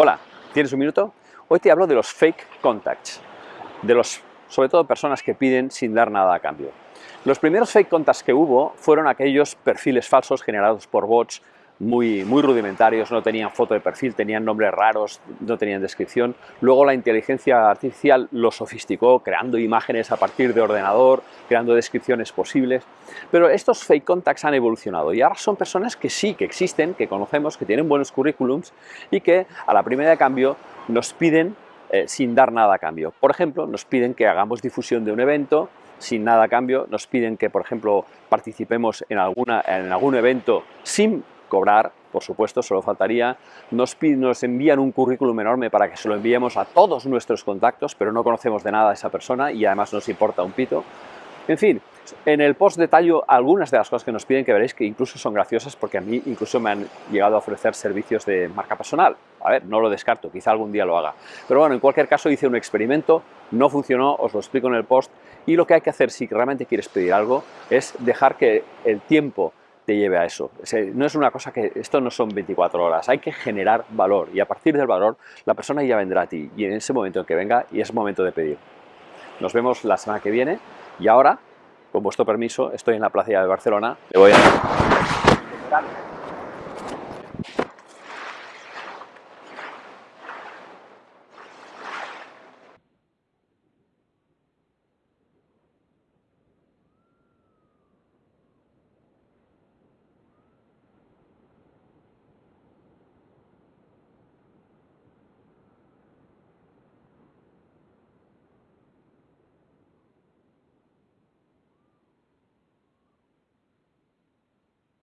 Hola, ¿tienes un minuto? Hoy te hablo de los fake contacts, de los, sobre todo personas que piden sin dar nada a cambio. Los primeros fake contacts que hubo fueron aquellos perfiles falsos generados por bots muy, muy rudimentarios, no tenían foto de perfil, tenían nombres raros, no tenían descripción. Luego la inteligencia artificial lo sofisticó, creando imágenes a partir de ordenador, creando descripciones posibles. Pero estos fake contacts han evolucionado y ahora son personas que sí, que existen, que conocemos, que tienen buenos currículums y que a la primera de cambio nos piden eh, sin dar nada a cambio. Por ejemplo, nos piden que hagamos difusión de un evento, sin nada a cambio, nos piden que, por ejemplo, participemos en, alguna, en algún evento sin cobrar, por supuesto, solo faltaría, nos, nos envían un currículum enorme para que se lo enviemos a todos nuestros contactos, pero no conocemos de nada a esa persona y además nos importa un pito. En fin, en el post detallo algunas de las cosas que nos piden que veréis que incluso son graciosas porque a mí incluso me han llegado a ofrecer servicios de marca personal. A ver, no lo descarto, quizá algún día lo haga. Pero bueno, en cualquier caso hice un experimento, no funcionó, os lo explico en el post y lo que hay que hacer si realmente quieres pedir algo es dejar que el tiempo te lleve a eso. No es una cosa que, esto no son 24 horas, hay que generar valor y a partir del valor la persona ya vendrá a ti y en ese momento en que venga y es momento de pedir. Nos vemos la semana que viene y ahora, con vuestro permiso, estoy en la plaza de Barcelona, le voy a...